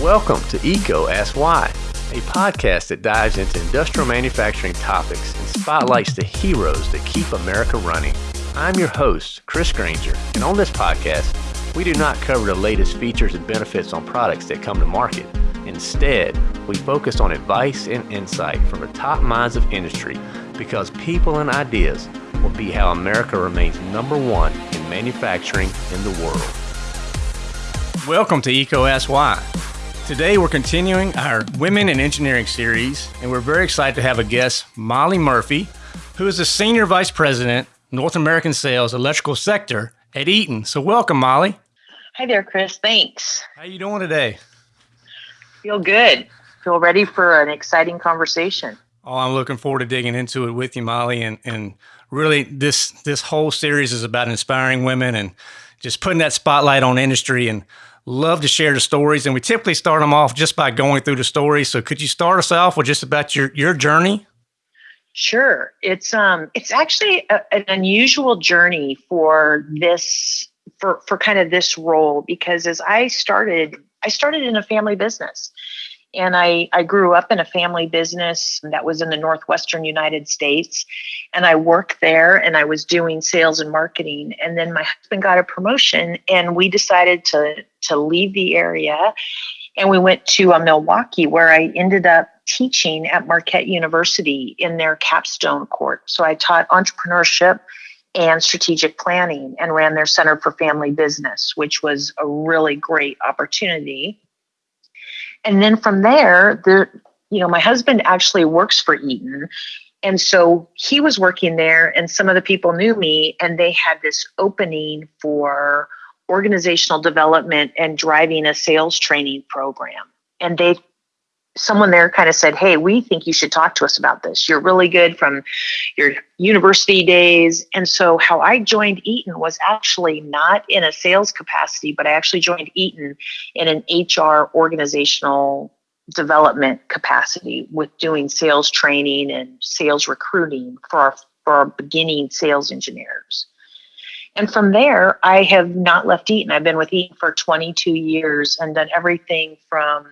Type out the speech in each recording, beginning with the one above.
Welcome to EECO Ask Why, a podcast that dives into industrial manufacturing topics and spotlights the heroes that keep America running. I'm your host, Chris Grainger, and on this podcast, we do not cover the latest features and benefits on products that come to market. Instead, we focus on advice and insight from the top minds of industry because people and ideas will be how America remains number one in manufacturing in the world. Welcome to Why. Today we're continuing our Women in Engineering series, and we're very excited to have a guest, Molly Murphy, who is the Senior Vice President, North American Sales, Electrical Sector at Eaton. So welcome, Molly. Hi there, Chris. Thanks. How you doing today? Feel good. Feel ready for an exciting conversation. Oh, I'm looking forward to digging into it with you, Molly. And and really, this this whole series is about inspiring women and just putting that spotlight on industry. And love to share the stories. And we typically start them off just by going through the story. So could you start us off with just about your your journey? Sure. It's um it's actually a, an unusual journey for this for for kind of this role because as I started I started in a family business and I, I grew up in a family business that was in the northwestern united states. And i worked there and i was doing sales and marketing. And then my husband got a promotion and we decided to to leave the area. And we went to uh, milwaukee where i ended up teaching at marquette university in their capstone course so i taught entrepreneurship and strategic planning and ran their center for family business which was a really great opportunity and then from there, the you know, my husband actually works for Eaton. And so he was working there, and some of the people knew me, and they had this opening for organizational development and driving a sales training program. And they someone there kind of said, Hey, we think you should talk to us about this. You're really good from your university days. And so, how I joined Eaton was actually not in a sales capacity, but I actually joined Eaton in an HR organizational development capacity with doing sales training and sales recruiting for our, for our beginning sales engineers. And from there, I have not left Eaton. I've been with Eaton for 22 years and done everything from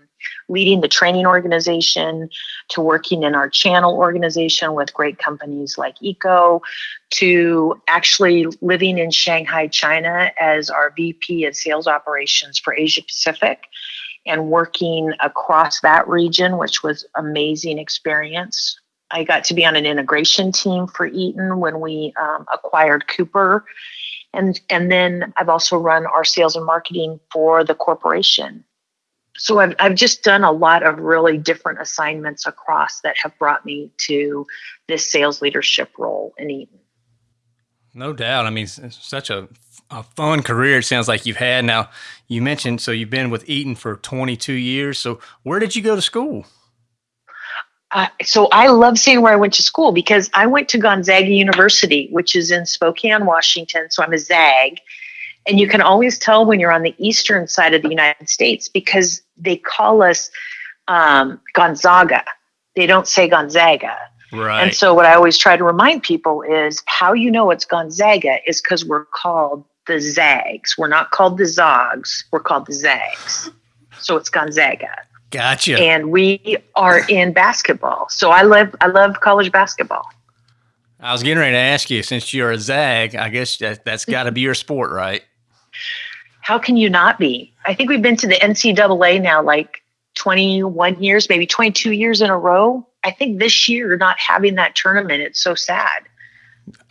leading the training organization to working in our channel organization with great companies like EECO to actually living in Shanghai, China as our VP of sales operations for Asia Pacific and working across that region, which was amazing experience. I got to be on an integration team for Eaton when we um, acquired Cooper. And, and then I've also run our sales and marketing for the corporation so I've, I've just done a lot of really different assignments across that have brought me to this sales leadership role in Eaton. No doubt. I mean, it's such a, a fun career it sounds like you've had. Now, you mentioned, so you've been with Eaton for 22 years. So where did you go to school? Uh, so I love saying where I went to school because I went to Gonzaga University, which is in Spokane, Washington. So I'm a Zag. And you can always tell when you're on the eastern side of the United States because they call us um, Gonzaga. They don't say Gonzaga. Right. And so what I always try to remind people is how you know it's Gonzaga is because we're called the Zags. We're not called the Zogs. We're called the Zags. So it's Gonzaga. Gotcha. And we are in basketball. So I love I love college basketball. I was getting ready to ask you, since you're a Zag, I guess that, that's got to be your sport, right? How can you not be? I think we've been to the NCAA now like 21 years, maybe 22 years in a row. I think this year not having that tournament, it's so sad.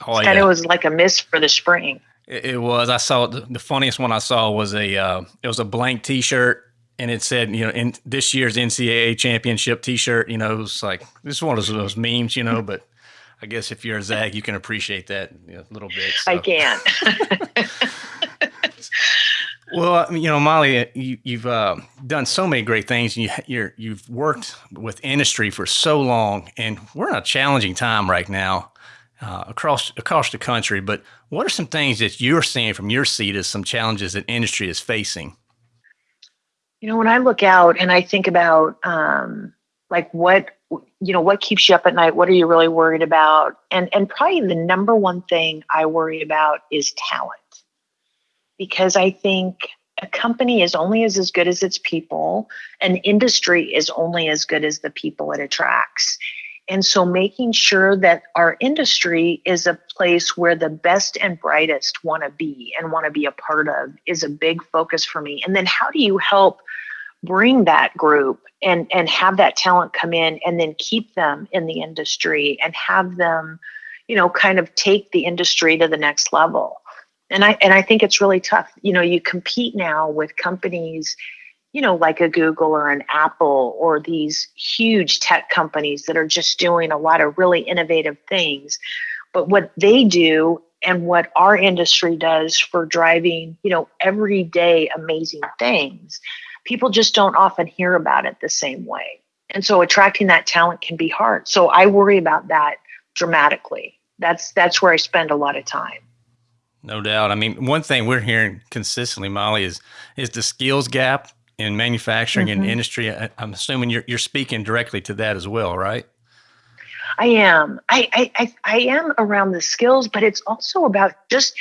Oh, it kind of was like a miss for the spring. It, it was. I saw the, the, funniest one I saw was a uh, it was a blank T-shirt and it said, you know, in this year's NCAA championship T-shirt. You know, it was like this is one of those memes, you know, but. I guess if you're a Zag, you can appreciate that a little bit. So. I can. Well, you know, Molly, you, have uh, done so many great things. You, you're, you've worked with industry for so long, and we're in a challenging time right now uh, across across the country. But what are some things that you're seeing from your seat as some challenges that industry is facing? You know, when I look out and I think about um, like what you know, what keeps you up at night? What are you really worried about? And and probably the number one thing I worry about is talent because I think a company is only as, as good as its people, an industry is only as good as the people it attracts. And so making sure that our industry is a place where the best and brightest want to be and want to be a part of is a big focus for me. And then how do you help bring that group and and have that talent come in and then keep them in the industry and have them you know kind of take the industry to the next level and i and i think it's really tough you know you compete now with companies you know like a google or an apple or these huge tech companies that are just doing a lot of really innovative things but what they do and what our industry does for driving you know everyday amazing things people just don't often hear about it the same way. And so attracting that talent can be hard. So I worry about that dramatically. That's that's where I spend a lot of time. No doubt. I mean, one thing we're hearing consistently, Molly, is is the skills gap in manufacturing mm-hmm. and industry. I'm assuming you're you're speaking directly to that as well, right? I am. I, I I I am around the skills, but it's also about just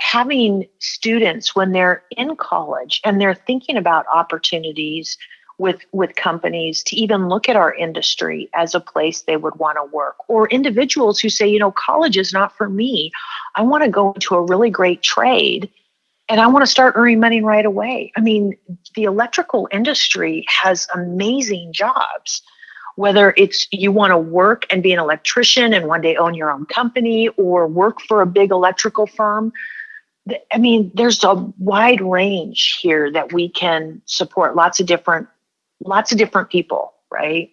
having students when they're in college and they're thinking about opportunities with with companies to even look at our industry as a place they would want to work. Or individuals who say you know college is not for me. I want to go into a really great trade and i want to start earning money right away. I mean the electrical industry has amazing jobs. Whether it's you want to work and be an electrician and one day own your own company or work for a big electrical firm I mean, there's a wide range here that we can support lots of different, lots of different people, right?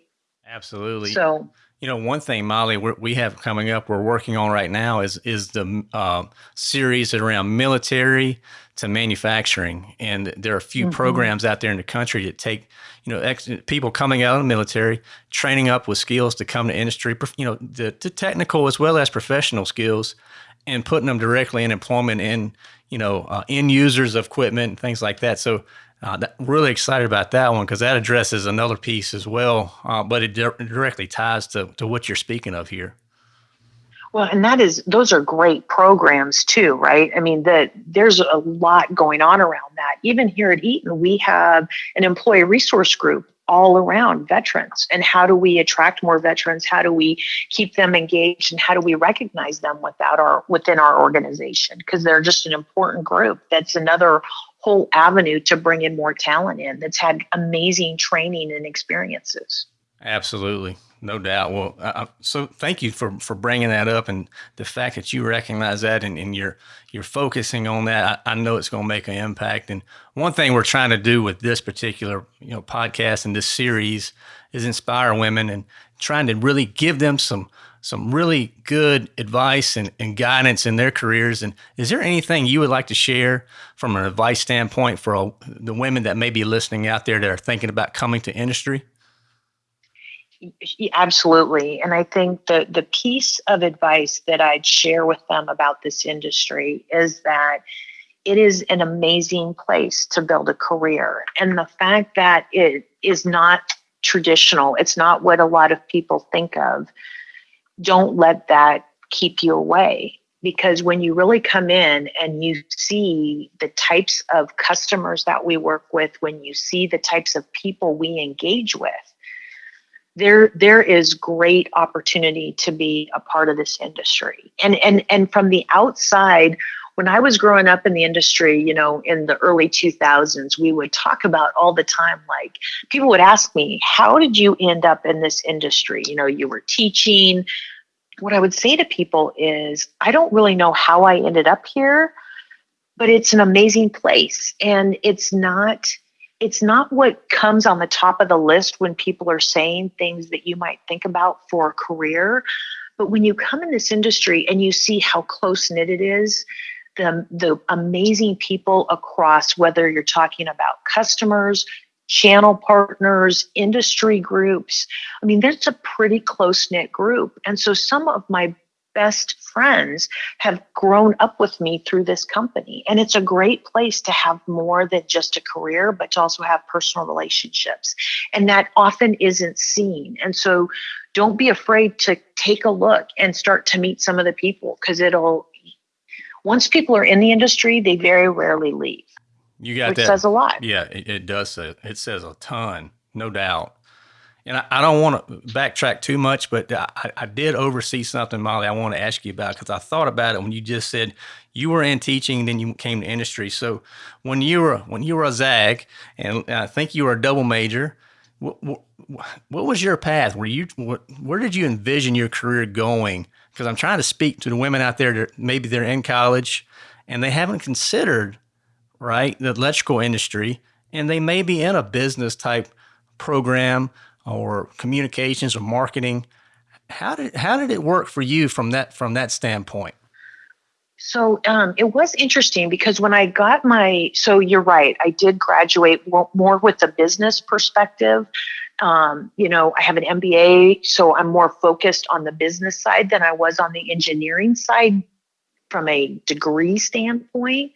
Absolutely. So, you know, one thing, Molly, we have coming up, we're working on right now is is the uh, series around military to manufacturing, and there are a few mm-hmm. programs out there in the country that take, you know, ex- people coming out of the military, training up with skills to come to industry, you know, the, the technical as well as professional skills, and putting them directly in employment in you know uh, end users of equipment and things like that. So uh, that, really excited about that one because that addresses another piece as well, uh, but it di- directly ties to to what you're speaking of here. Well, and that is those are great programs too, right? I mean, that there's a lot going on around that. Even here at Eaton, we have an employee resource group all around veterans and how do we attract more veterans how do we keep them engaged and how do we recognize them without our within our organization because they're just an important group that's another whole avenue to bring in more talent in that's had amazing training and experiences absolutely no doubt. Well, uh, so thank you for, for bringing that up and the fact that you recognize that and, and you're you're focusing on that. I, I know it's going to make an impact. And one thing we're trying to do with this particular you know podcast and this series is inspire women and trying to really give them some some really good advice and, and guidance in their careers. And is there anything you would like to share from an advice standpoint for a, the women that may be listening out there that are thinking about coming to industry? Absolutely. And I think the, the piece of advice that I'd share with them about this industry is that it is an amazing place to build a career. And the fact that it is not traditional, it's not what a lot of people think of, don't let that keep you away. Because when you really come in and you see the types of customers that we work with, when you see the types of people we engage with, there there is great opportunity to be a part of this industry and and and from the outside when i was growing up in the industry you know in the early 2000s we would talk about all the time like people would ask me how did you end up in this industry you know you were teaching what i would say to people is i don't really know how i ended up here but it's an amazing place and it's not it's not what comes on the top of the list when people are saying things that you might think about for a career. But when you come in this industry and you see how close knit it is, the, the amazing people across, whether you're talking about customers, channel partners, industry groups. I mean, that's a pretty close knit group. And so some of my best friends have grown up with me through this company. And it's a great place to have more than just a career, but to also have personal relationships. And that often isn't seen. And so don't be afraid to take a look and start to meet some of the people because it'll, once people are in the industry, they very rarely leave. You got which that. says a lot. Yeah, it, it does. Say, it says a ton, no doubt. And I, I don't want to backtrack too much, but I, I did oversee something, Molly. I want to ask you about because I thought about it when you just said you were in teaching, then you came to industry. So when you were when you were a ZAG, and I think you were a double major, what, what, what was your path? Were you what, where did you envision your career going? Because I'm trying to speak to the women out there that maybe they're in college and they haven't considered right the electrical industry, and they may be in a business type program or communications or marketing. How did how did it work for you from that from that standpoint? So um, it was interesting because when I got my, so you're right, I did graduate more with a business perspective. Um, you know, I have an MBA, so I'm more focused on the business side than I was on the engineering side from a degree standpoint.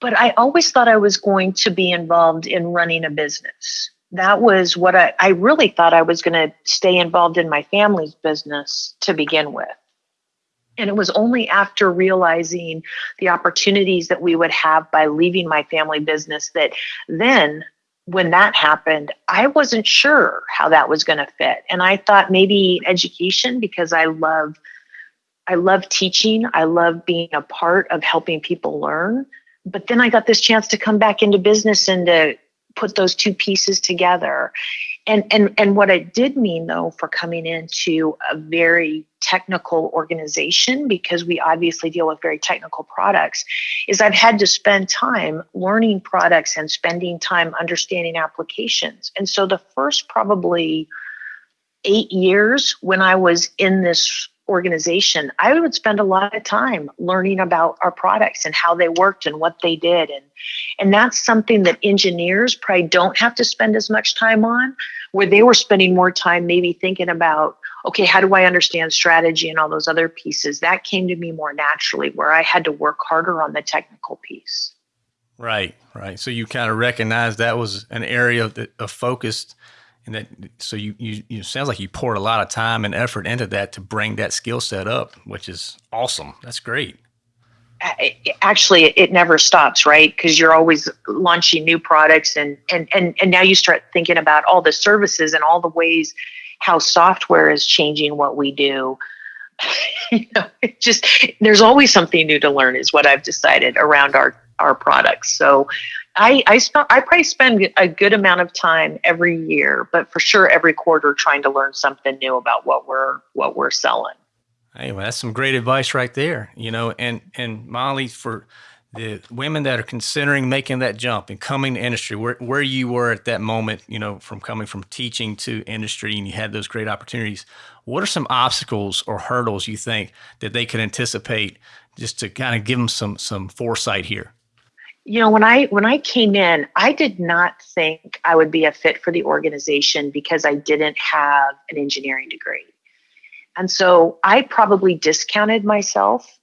But I always thought I was going to be involved in running a business that was what I, I really thought I was going to stay involved in my family's business to begin with. And it was only after realizing the opportunities that we would have by leaving my family business that then, when that happened, I wasn't sure how that was going to fit. And I thought maybe education because I love I love teaching, I love being a part of helping people learn. But then I got this chance to come back into business and to put those two pieces together. And, and, and what it did mean, though, for coming into a very technical organization, because we obviously deal with very technical products, is I've had to spend time learning products and spending time understanding applications. And so the first probably eight years when I was in this organization, I would spend a lot of time learning about our products and how they worked and what they did. And, and that's something that engineers probably don't have to spend as much time on, where they were spending more time maybe thinking about, okay, how do I understand strategy and all those other pieces? That came to me more naturally, where I had to work harder on the technical piece. Right, right. So you kind of recognize that was an area that of focus and that so you you you sounds like you poured a lot of time and effort into that to bring that skill set up, which is awesome. That's great. Actually, it never stops, right? Because you're always launching new products, and and and and now you start thinking about all the services and all the ways how software is changing what we do. you know, it just there's always something new to learn, is what I've decided around our our products. So I I, sp- I probably spend a good amount of time every year, but for sure every quarter trying to learn something new about what we're what we're selling. Hey, well, that's some great advice right there. You know, and and Molly for the women that are considering making that jump and coming to industry, where where you were at that moment, you know, from coming from teaching to industry, and you had those great opportunities. What are some obstacles or hurdles you think that they could anticipate, just to kind of give them some some foresight here? You know when i when i came in i did not think i would be a fit for the organization because i didn't have an engineering degree. And so i probably discounted myself.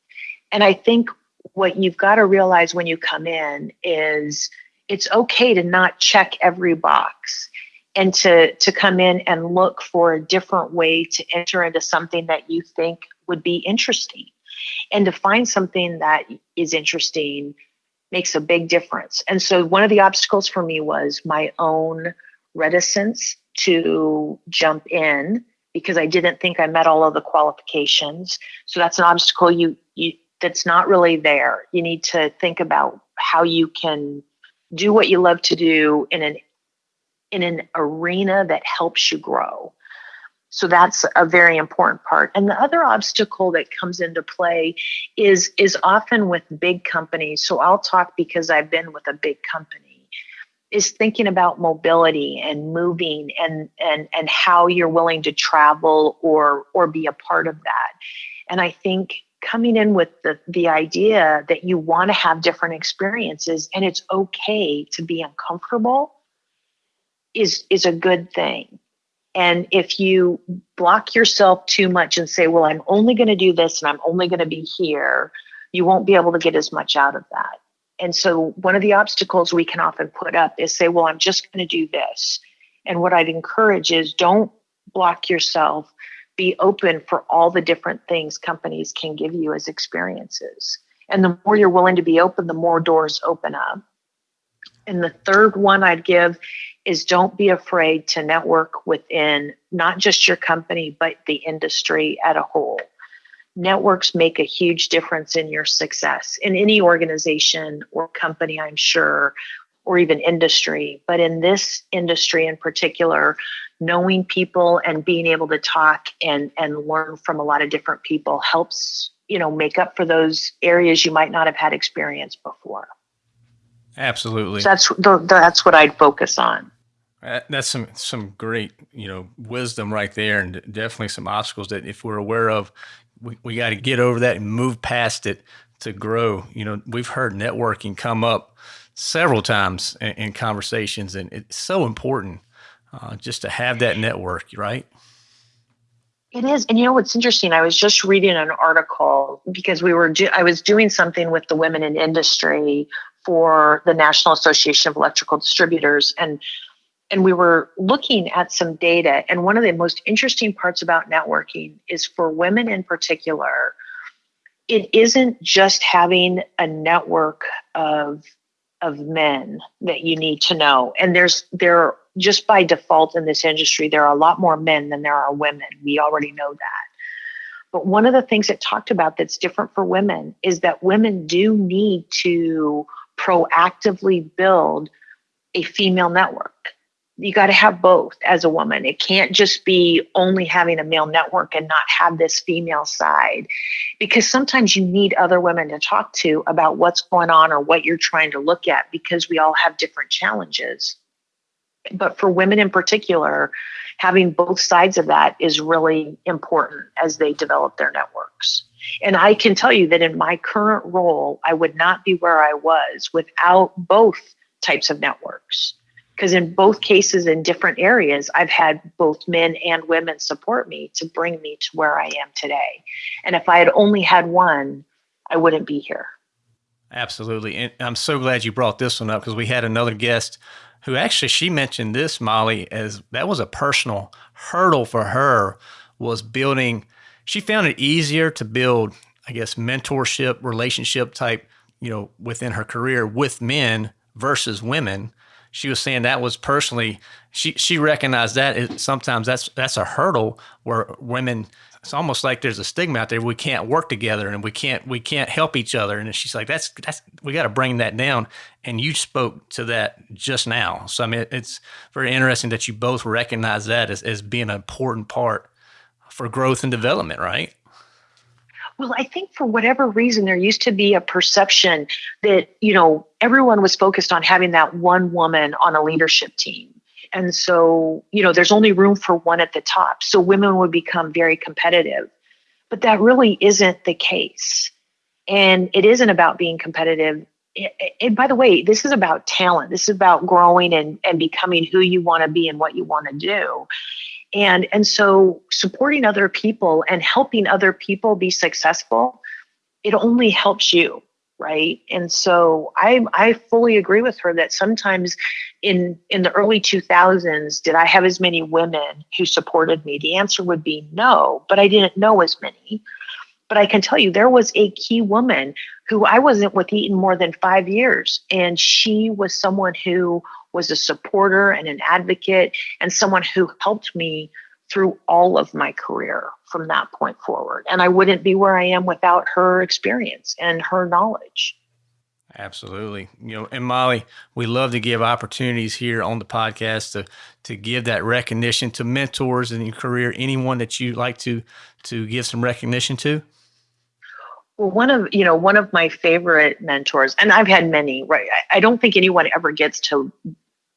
And i think what you've got to realize when you come in is it's okay to not check every box and to to come in and look for a different way to enter into something that you think would be interesting. And to find something that is interesting makes a big difference. And so one of the obstacles for me was my own reticence to jump in because I didn't think I met all of the qualifications. So that's an obstacle you you that's not really there. You need to think about how you can do what you love to do in an in an arena that helps you grow. So that's a very important part. And the other obstacle that comes into play is is often with big companies. So I'll talk because I've been with a big company is thinking about mobility and moving and and and how you're willing to travel or or be a part of that. And I think coming in with the the idea that you want to have different experiences and it's okay to be uncomfortable is is a good thing and if you block yourself too much and say, well, I'm only going to do this and I'm only going to be here, you won't be able to get as much out of that. And so, one of the obstacles we can often put up is say, well, I'm just going to do this. And what I'd encourage is don't block yourself, be open for all the different things companies can give you as experiences. And the more you're willing to be open, the more doors open up. And the third one I'd give is don't be afraid to network within not just your company, but the industry at a whole. Networks make a huge difference in your success in any organization or company, I'm sure, or even industry. But in this industry in particular, knowing people and being able to talk and, and learn from a lot of different people helps, you know, make up for those areas you might not have had experience before. Absolutely. So that's the, that's what I'd focus on. Uh, that's some some great you know wisdom right there, and definitely some obstacles that if we're aware of, we, we got to get over that and move past it to grow. You know, we've heard networking come up several times in, in conversations, and it's so important uh, just to have that network, right? It is, and you know what's interesting? I was just reading an article because we were do- I was doing something with the women in industry for the National Association of Electrical Distributors and and we were looking at some data and one of the most interesting parts about networking is for women in particular it isn't just having a network of of men that you need to know. And there's there just by default in this industry there are a lot more men than there are women. We already know that. But one of the things it talked about that's different for women is that women do need to proactively build a female network. You got to have both as a woman. It can't just be only having a male network and not have this female side because sometimes you need other women to talk to about what's going on or what you're trying to look at because we all have different challenges. But for women in particular, having both sides of that is really important as they develop their networks. And I can tell you that in my current role, I would not be where I was without both types of networks. Because in both cases, in different areas, I've had both men and women support me to bring me to where I am today. And if I had only had one, I wouldn't be here. Absolutely. And I'm so glad you brought this one up because we had another guest who actually she mentioned this, Molly, as that was a personal hurdle for her was building she found it easier to build, I guess, mentorship, relationship type, you know, within her career with men versus women. She was saying that was personally she she recognized that it, sometimes that's that's a hurdle where women it's almost like there's a stigma out there. We can't work together and we can't we can't help each other. And she's like that's that's we got to bring that down. And you spoke to that just now. So i mean it's very interesting that you both recognize that as, as being an important part for growth and development, right? Well, I think for whatever reason, there used to be a perception that, you know, everyone was focused on having that one woman on a leadership team. And so, you know, there's only room for one at the top. So women would become very competitive. But that really isn't the case. And it isn't about being competitive. And by the way, this is about talent. This is about growing and, and becoming who you want to be and what you want to do and and so supporting other people and helping other people be successful it only helps you right? And so i i fully agree with her that sometimes in in the early 2000s did i have as many women who supported me? The answer would be no but i didn't know as many. But i can tell you there was a key woman who i wasn't with eaton more than five years and she was someone who was a supporter and an advocate and someone who helped me through all of my career from that point forward. And I wouldn't be where I am without her experience and her knowledge. Absolutely. You know, and Molly, we love to give opportunities here on the podcast to to give that recognition to mentors in your career. Anyone that you like to to give some recognition to? Well, one of you know one of my favorite mentors, and I've had many. Right, I don't think anyone ever gets to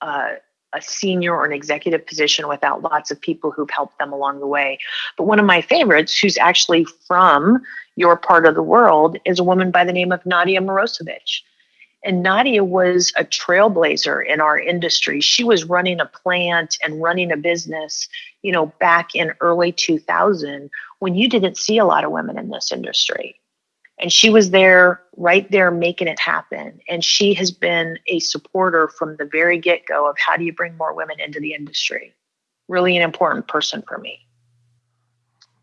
a senior or an executive position without lots of people who've helped them along the way. But one of my favorites, who's actually from your part of the world, is a woman by the name of Nadia Morosevich. And Nadia was a trailblazer in our industry. She was running a plant and running a business, you know, back in early 2000 when you didn't see a lot of women in this industry and she was there right there making it happen and she has been a supporter from the very get-go of how do you bring more women into the industry really an important person for me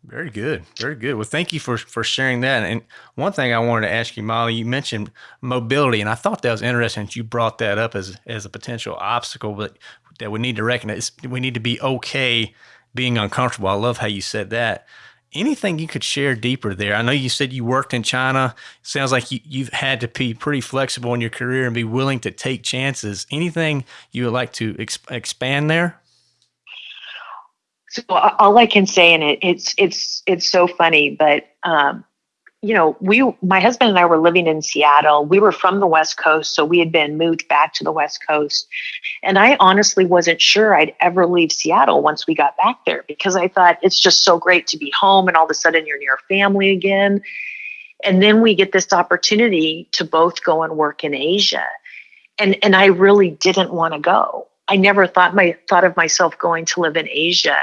Very good. Very good. Well, thank you for, for sharing that. And one thing I wanted to ask you, Molly, you mentioned mobility, and I thought that was interesting that you brought that up as, as a potential obstacle, but that we need to recognize we need to be okay being uncomfortable. I love how you said that. Anything you could share deeper there? I know you said you worked in China. Sounds like you, you've had to be pretty flexible in your career and be willing to take chances. Anything you would like to exp- expand there? So all I can say, and it, it's it's it's so funny, but um, you know, we, my husband and I were living in Seattle. We were from the West Coast, so we had been moved back to the West Coast. And I honestly wasn't sure I'd ever leave Seattle once we got back there because I thought it's just so great to be home and all of a sudden you're near family again. And then we get this opportunity to both go and work in Asia. And and I really didn't want to go. I never thought my thought of myself going to live in Asia.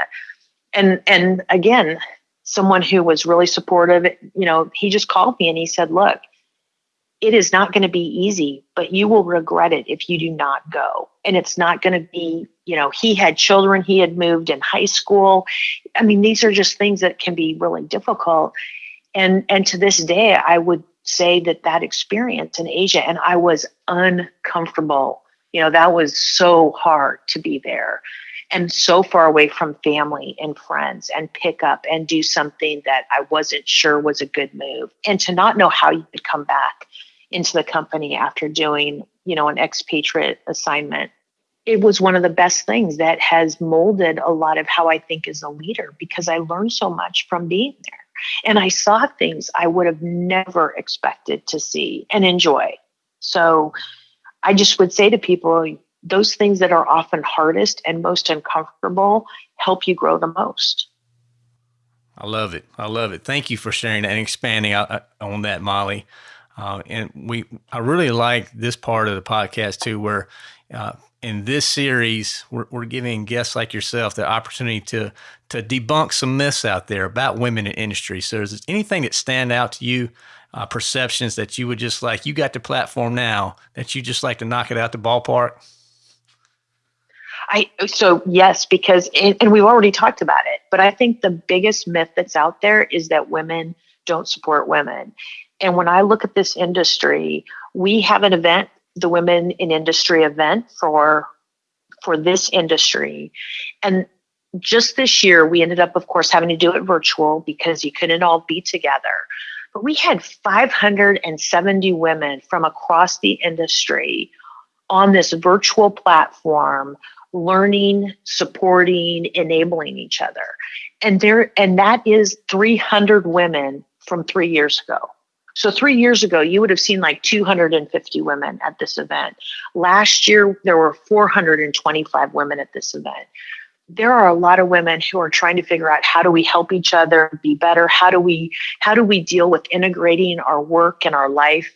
And and again, someone who was really supportive. You know, he just called me and he said, Look, it is not going to be easy, but you will regret it if you do not go. And it's not going to be, you know, he had children, he had moved in high school. I mean, these are just things that can be really difficult. And and to this day, I would say that that experience in Asia, and I was uncomfortable. You know, that was so hard to be there and so far away from family and friends and pick up and do something that I wasn't sure was a good move and to not know how you could come back into the company after doing, you know, an expatriate assignment. It was one of the best things that has molded a lot of how I think as a leader because I learned so much from being there. And I saw things I would have never expected to see and enjoy. So I just would say to people, those things that are often hardest and most uncomfortable help you grow the most. I love it. I love it. Thank you for sharing that and expanding on that, Molly. Uh, and we, I really like this part of the podcast too, where uh, in this series we're, we're, giving guests like yourself the opportunity to to debunk some myths out there about women in industry. So, is there anything that stand out to you? Uh, perceptions that you would just like you got the platform now that you just like to knock it out the ballpark I so yes, because and we've already talked about it, but I think the biggest myth that's out there is that women don't support women. And when I look at this industry, we have an event, the Women in Industry event for for this industry. And just this year, we ended up, of course, having to do it virtual because you couldn't all be together. But we had 570 women from across the industry on this virtual platform learning, supporting, enabling each other. And there and that is 300 women from 3 years ago. So 3 years ago you would have seen like 250 women at this event. Last year there were 425 women at this event. There are a lot of women who are trying to figure out how do we help each other be better? How do we how do we deal with integrating our work and our life?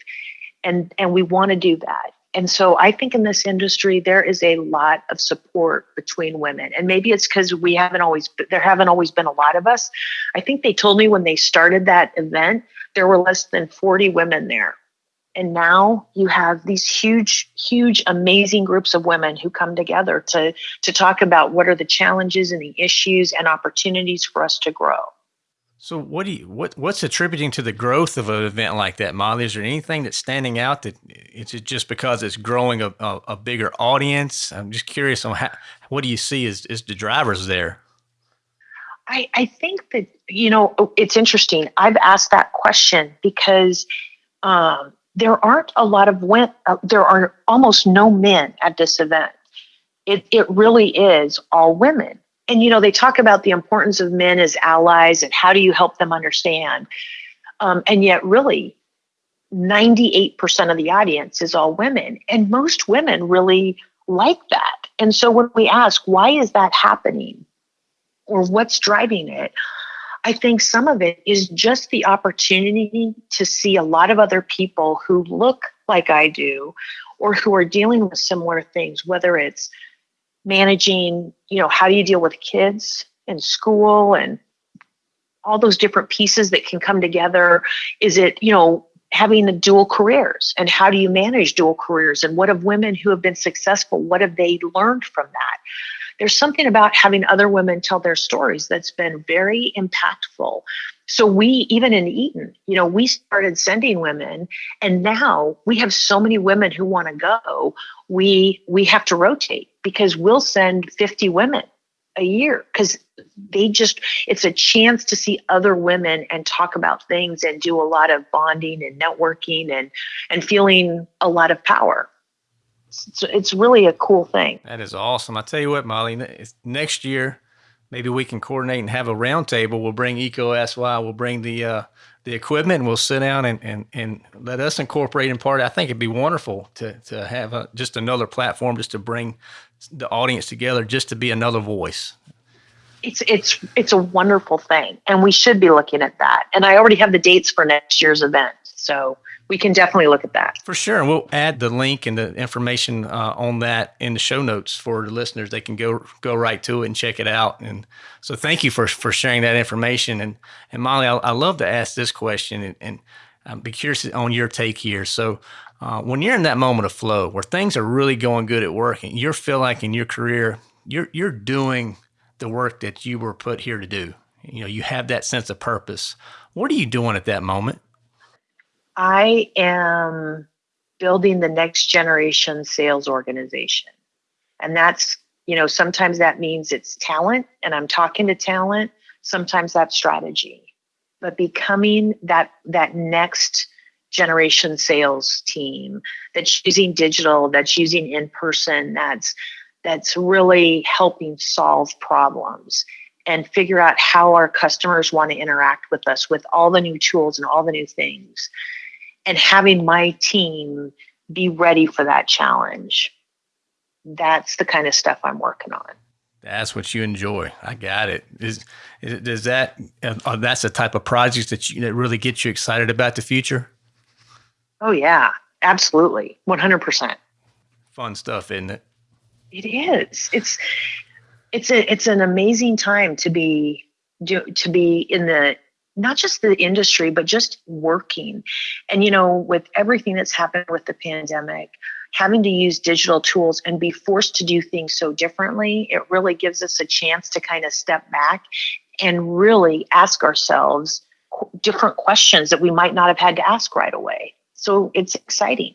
And and we want to do that and so I think in this industry, there is a lot of support between women. And maybe it's because we haven't always, there haven't always been a lot of us. I think they told me when they started that event, there were less than 40 women there. And now you have these huge, huge, amazing groups of women who come together to, to talk about what are the challenges and the issues and opportunities for us to grow. So what do you what what's attributing to the growth of an event like that, Molly? Is there anything that's standing out that it's just because it's growing a, a, a bigger audience? I'm just curious on how, what do you see as, as the drivers there? I, I think that you know it's interesting. I've asked that question because um, there aren't a lot of when uh, there are almost no men at this event. It it really is all women and you know they talk about the importance of men as allies and how do you help them understand. Um, and yet really 98% of the audience is all women and most women really like that. And so when we ask why is that happening? Or what's driving it? I think some of it is just the opportunity to see a lot of other people who look like i do or who are dealing with similar things whether it's managing, you know, how do you deal with kids and school and all those different pieces that can come together? Is it, you know, having the dual careers and how do you manage dual careers and what have women who have been successful what have they learned from that there's something about having other women tell their stories that's been very impactful. So we even in Eaton, you know, we started sending women and now we have so many women who want to go. We we have to rotate because we'll send 50 women a year because they just it's a chance to see other women and talk about things and do a lot of bonding and networking and and feeling a lot of power. It's, it's really a cool thing. That is awesome. I tell you what molly next year maybe we can coordinate and have a roundtable. We'll bring EECO sy we'll bring the uh the equipment we'll sit down and, and, and let us incorporate in part. I think it'd be wonderful to, to have a, just another platform just to bring the audience together, just to be another voice. It's it's it's a wonderful thing, and we should be looking at that. And I already have the dates for next year's event, so we can definitely look at that for sure. And we'll add the link and the information uh, on that in the show notes for the listeners. They can go go right to it and check it out. And so, thank you for for sharing that information. And and Molly, I, I love to ask this question, and, and I'd be curious on your take here. So. Uh, when you're in that moment of flow where things are really going good at work and you feel like in your career you're you're doing the work that you were put here to do. You know, you have that sense of purpose. What are you doing at that moment? I am building the next generation sales organization. And that's, you know, sometimes that means it's talent and I'm talking to talent, sometimes that's strategy. But becoming that that next generation sales team that's using digital, that's using in person, that's that's really helping solve problems and figure out how our customers want to interact with us with all the new tools and all the new things and having my team be ready for that challenge. That's the kind of stuff i'm working on. That's what you enjoy. I got it. Is, is does that uh, that's the type of projects that you that really get you excited about the future? Oh yeah. Absolutely. 100% fun stuff isn't it? It is. It's it's a it's an amazing time to be do, to be in the not just the industry but just working. And you know, with everything that's happened with the pandemic, having to use digital tools and be forced to do things so differently, it really gives us a chance to kind of step back and really ask ourselves different questions that we might not have had to ask right away. So it's exciting.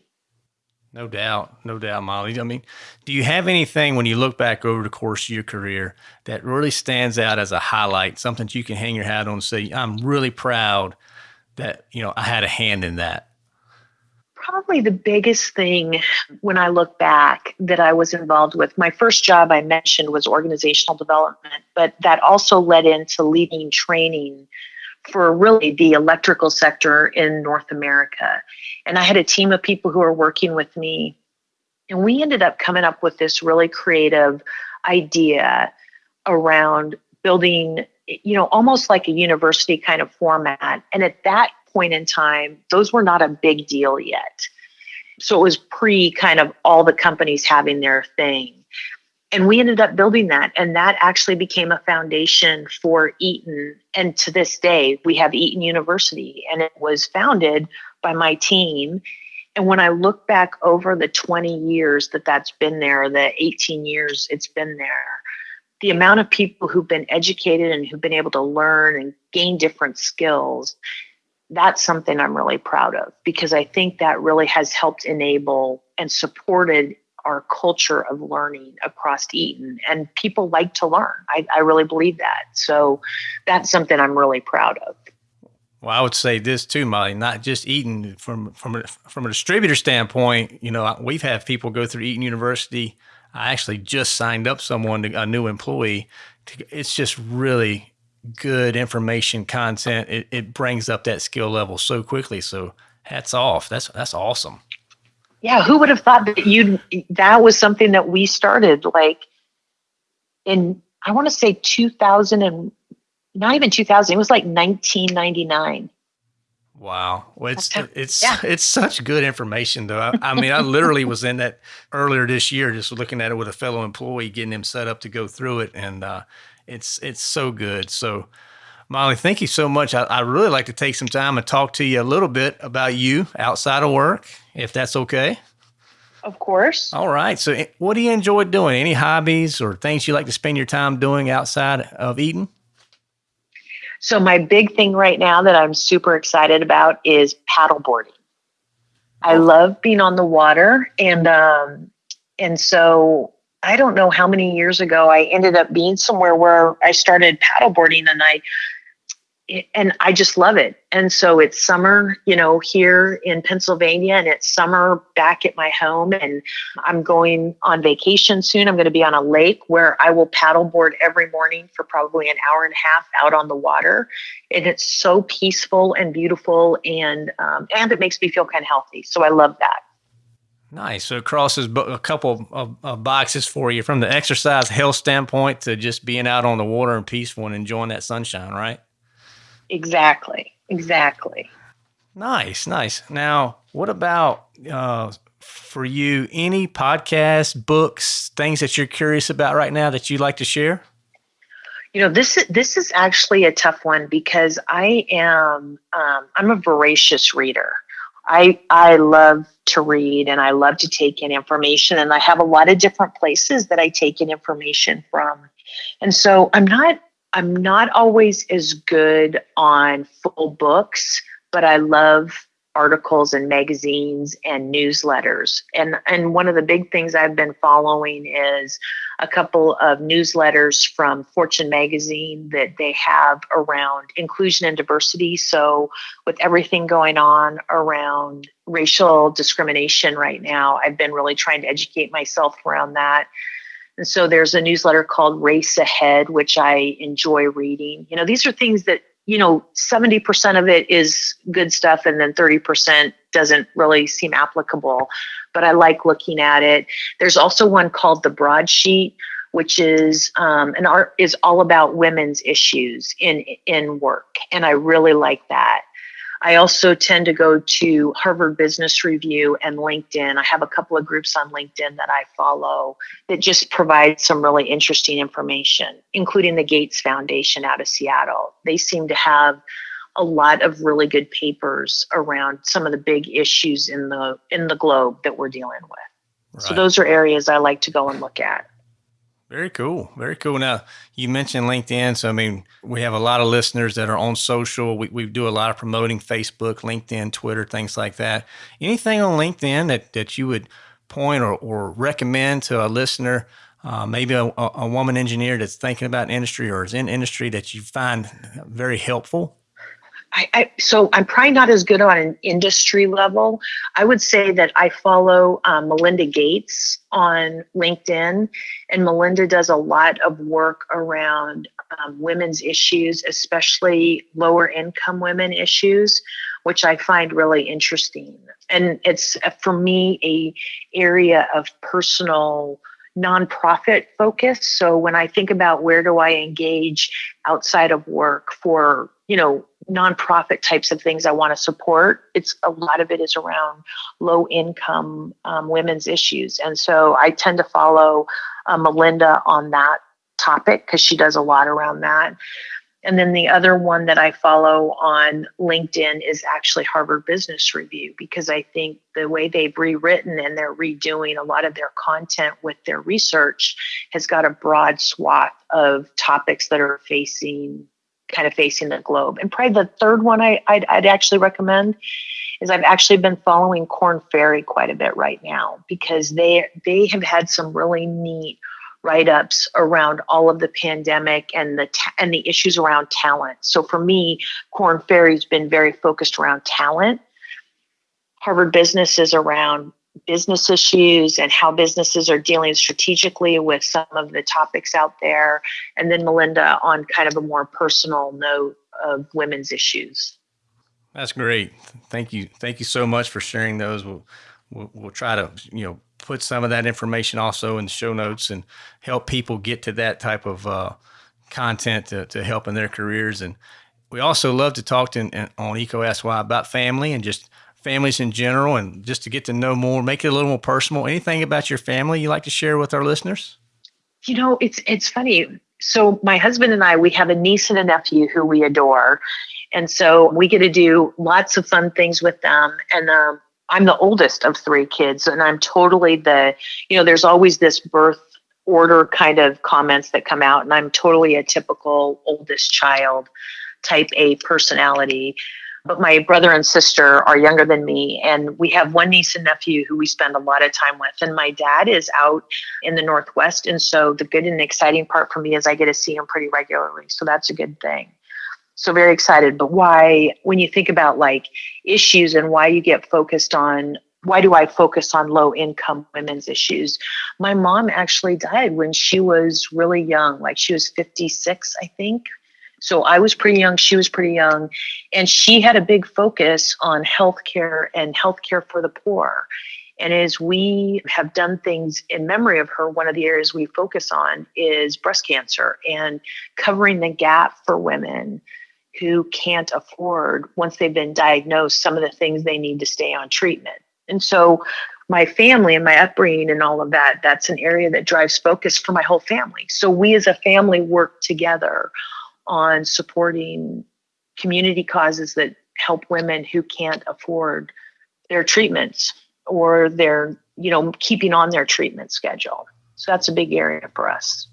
No doubt, no doubt, Molly. I mean, do you have anything when you look back over the course of your career that really stands out as a highlight, something that you can hang your hat on and say, I'm really proud that, you know, I had a hand in that? Probably the biggest thing when I look back that I was involved with, my first job I mentioned was organizational development, but that also led into leading training for really the electrical sector in North America. And I had a team of people who were working with me. And we ended up coming up with this really creative idea around building, you know, almost like a university kind of format. And at that point in time, those were not a big deal yet. So it was pre kind of all the companies having their thing and we ended up building that and that actually became a foundation for eaton. And to this day we have eaton university and it was founded by my team. And when i look back over the 20 years that that's been there the 18 years it's been there the amount of people who've been educated and who've been able to learn and gain different skills that's something i'm really proud of because i think that really has helped enable and supported our culture of learning across Eaton, and people like to learn. I, I really believe that. So that's something I'm really proud of. Well, I would say this too, Molly. Not just Eaton from from a, from a distributor standpoint. You know, we've had people go through Eaton University. I actually just signed up someone, a new employee. It's just really good information content. It, it brings up that skill level so quickly. So hats off. That's that's awesome yeah who would have thought that you that was something that we started like in i want to say 2000 and not even 2000 it was like 1999 Wow. Well, it's it's yeah. it's such good information though. I, I mean, I literally was in that earlier this year, just looking at it with a fellow employee, getting him set up to go through it, and uh, it's it's so good. So, Molly, thank you so much. I, I really like to take some time and talk to you a little bit about you outside of work, if that's okay. Of course. All right. So, eh, what do you enjoy doing? Any hobbies or things you like to spend your time doing outside of Eaton? So, my big thing right now that I'm super excited about is paddleboarding. I love being on the water, and um, and so I don't know how many years ago I ended up being somewhere where I started paddleboarding, and I and I just love it. And so it's summer, you know, here in Pennsylvania, and it's summer back at my home. And I'm going on vacation soon. I'm going to be on a lake where I will paddleboard every morning for probably an hour and a half out on the water. And it's so peaceful and beautiful, and um, and it makes me feel kind of healthy. So I love that. Nice. So it crosses a couple of, of, boxes for you from the exercise health standpoint to just being out on the water and peaceful and enjoying that sunshine, right? Exactly. Exactly. Nice, nice. Now, what about uh, for you? Any podcasts, books, things that you're curious about right now that you'd like to share? You know, this is this is actually a tough one because I am um, I'm a voracious reader. I I love to read and I love to take in information, and I have a lot of different places that I take in information from. And so I'm not I'm not always as good on full books, but I love articles and magazines and newsletters. And and one of the big things I've been following is a couple of newsletters from Fortune magazine that they have around inclusion and diversity. So with everything going on around racial discrimination right now, I've been really trying to educate myself around that. And so there's a newsletter called Race Ahead, which I enjoy reading. You know, these are things that, you know, 70% of it is good stuff and then 30% doesn't really seem applicable. But I like looking at it. There's also one called The Broadsheet, which is um, an art is all about women's issues in in work. And I really like that. I also tend to go to Harvard Business Review and LinkedIn. I have a couple of groups on LinkedIn that I follow that just provide some really interesting information, including the Gates Foundation out of Seattle. They seem to have a lot of really good papers around some of the big issues in the in the globe that we're dealing with. Right. So those are areas I like to go and look at. Very cool. Very cool. Now, you mentioned LinkedIn. So, I mean, we have a lot of listeners that are on social. We, we do a lot of promoting Facebook, LinkedIn, Twitter, things like that. Anything on LinkedIn that, that you would point or, or recommend to a listener, uh, maybe a, a woman engineer that's thinking about industry or is in industry that you find very helpful? I, I, so I'm probably not as good on an industry level. I would say that I follow um, Melinda Gates on LinkedIn, and Melinda does a lot of work around um, women's issues, especially lower income women issues, which I find really interesting. And it's for me a area of personal nonprofit focus. So when I think about where do I engage outside of work for, you know, nonprofit types of things I want to support, it's a lot of it is around low income um, women's issues. And so I tend to follow uh, Melinda on that topic because she does a lot around that. And then the other one that I follow on LinkedIn is actually Harvard Business Review because I think the way they've rewritten and they're redoing a lot of their content with their research has got a broad swath of topics that are facing kind of facing the globe. And probably the third one I, I'd, I'd actually recommend is I've actually been following Korn Ferry quite a bit right now because they they have had some really neat write-ups around all of the pandemic and the ta- and the issues around talent. So for me, Korn Ferry's been very focused around talent. Harvard Business is around business issues and how businesses are dealing strategically with some of the topics out there. And then Melinda on kind of a more personal note of women's issues. That's great. Thank you. Thank you so much for sharing those. We'll, we'll, we'll try to, you know, put some of that information also in the show notes and help people get to that type of uh, content to, to help in their careers. And we also love to talk to on Why about family and just families in general and just to get to know more, make it a little more personal. Anything about your family you like to share with our listeners? You know, it's it's funny. So my husband and I, we have a niece and a nephew who we adore. And so we get to do lots of fun things with them. And um, I'm the oldest of three kids, and I'm totally the, you know, there's always this birth order kind of comments that come out, and I'm totally a typical oldest child type A personality. But my brother and sister are younger than me, and we have one niece and nephew who we spend a lot of time with. And my dad is out in the Northwest. And so the good and exciting part for me is I get to see him pretty regularly. So that's a good thing. So very excited. But why, when you think about like issues and why you get focused on why do I focus on low income women's issues? My mom actually died when she was really young, like she was 56, I think, so I was pretty young, she was pretty young, and she had a big focus on healthcare and healthcare for the poor. And as we have done things in memory of her, one of the areas we focus on is breast cancer and covering the gap for women who can't afford, once they've been diagnosed, some of the things they need to stay on treatment. And so, my family and my upbringing and all of that, that's an area that drives focus for my whole family. So, we as a family work together on supporting community causes that help women who can't afford their treatments or their, you know, keeping on their treatment schedule. So that's a big area for us.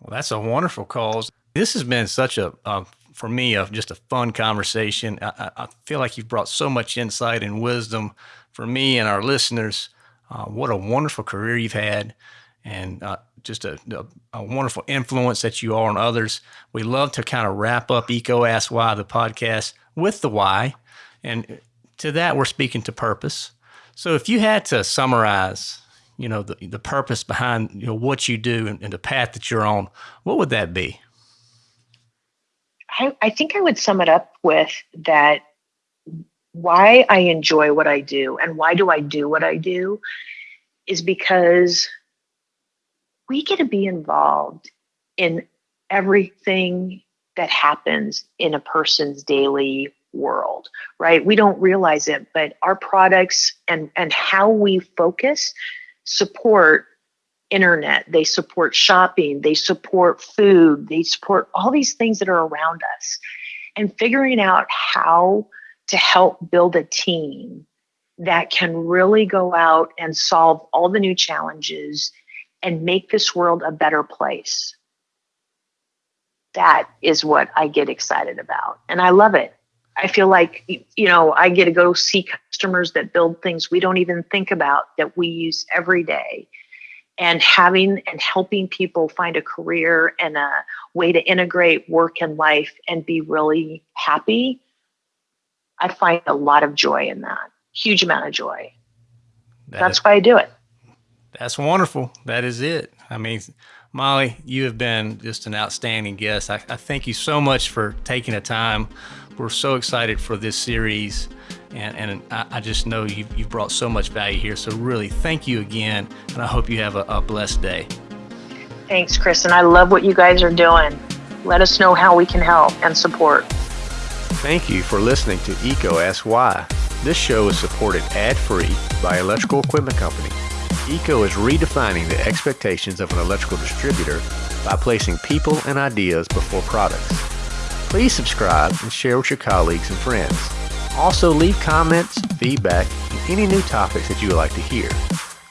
Well, that's a wonderful cause. This has been such a, for me, a, just a fun conversation. I, I, feel like you've brought so much insight and wisdom for me and our listeners. Uh, what a wonderful career you've had and uh, just a, a, a, wonderful influence that you are on others. We love to kind of wrap up EECO Ask Why, the podcast, with the why. And to that, we're speaking to purpose. So if you had to summarize, you know, the, the purpose behind you know, what you do and, and the path that you're on, what would that be? I, I think I would sum it up with that why I enjoy what I do and why do I do what I do is because we get to be involved in everything that happens in a person's daily world right? We don't realize it but our products and and how we focus support internet. They support shopping. They support food. They support all these things that are around us. And figuring out how to help build a team that can really go out and solve all the new challenges and make this world a better place. That is what I get excited about. And I love it. I feel like, you know, I get to go see customers that build things we don't even think about that we use every day. And having and helping people find a career and a way to integrate work and life and be really happy, I find a lot of joy in that. Huge amount of joy. That That's is- why I do it. That's wonderful. That is it. I mean, Molly, you have been just an outstanding guest. I, I thank you so much for taking the time. We're so excited for this series, and, and I, I just know you've, you've brought so much value here. So, really, thank you again, and I hope you have a, a blessed day. Thanks, Chris, and I love what you guys are doing. Let us know how we can help and support. Thank you for listening to EECO Ask Why. This show is supported ad free by Electrical Equipment Company. EECO is redefining the expectations of an electrical distributor by placing people and ideas before products. Please subscribe and share with your colleagues and friends. Also, leave comments, feedback, and any new topics that you would like to hear.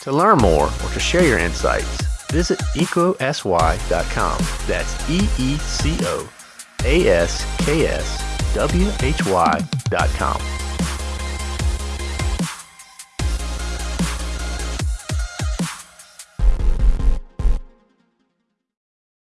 To learn more or to share your insights, visit eecoaskwhy.com. That's E E C